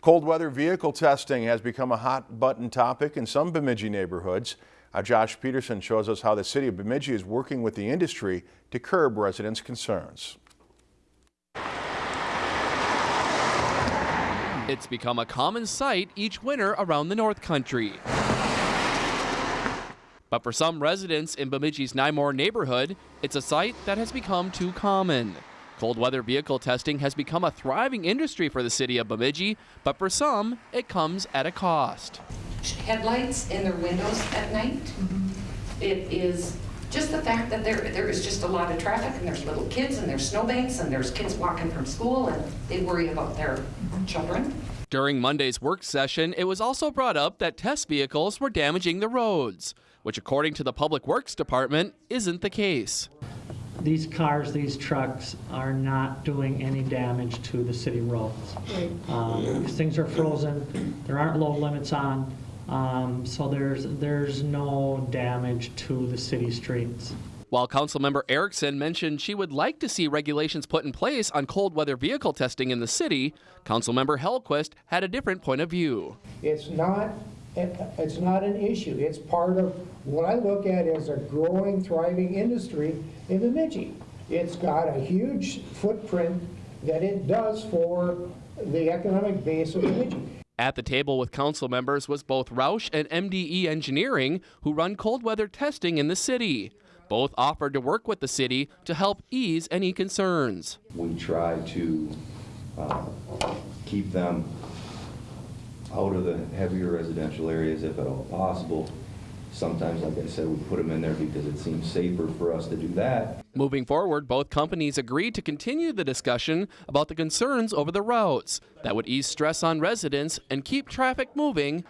Cold weather vehicle testing has become a hot button topic in some Bemidji neighborhoods. Our Josh Peterson shows us how the city of Bemidji is working with the industry to curb residents' concerns. It's become a common sight each winter around the North Country. But for some residents in Bemidji's Nymore neighborhood, it's a sight that has become too common. Cold weather vehicle testing has become a thriving industry for the city of Bemidji, but for some, it comes at a cost. headlights in their windows at night. Mm-hmm. It is just the fact that there, there is just a lot of traffic and there's little kids and there's snowbanks and there's kids walking from school and they worry about their mm-hmm. children. During Monday's work session, it was also brought up that test vehicles were damaging the roads, which according to the Public Works Department isn't the case. These cars, these trucks are not doing any damage to the city roads. Um, because Things are frozen, there aren't load limits on, um, so there's, there's no damage to the city streets. While Councilmember Erickson mentioned she would like to see regulations put in place on cold weather vehicle testing in the city, Councilmember Hellquist had a different point of view. It's not, it's not an issue. It's part of what I look at as a growing, thriving industry in Bemidji. It's got a huge footprint that it does for the economic base of Bemidji. At the table with council members was both Roush and MDE Engineering, who run cold weather testing in the city. Both offered to work with the city to help ease any concerns. We try to uh, keep them out of the heavier residential areas if at all possible. Sometimes, like I said, we put them in there because it seems safer for us to do that. Moving forward, both companies agreed to continue the discussion about the concerns over the routes that would ease stress on residents and keep traffic moving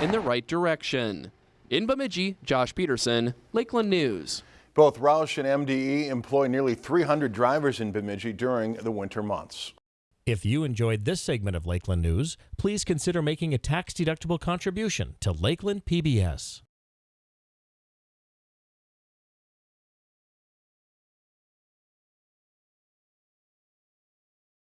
in the right direction. In Bemidji, Josh Peterson, Lakeland News. Both Roush and MDE employ nearly 300 drivers in Bemidji during the winter months. If you enjoyed this segment of Lakeland News, please consider making a tax-deductible contribution to Lakeland PBS.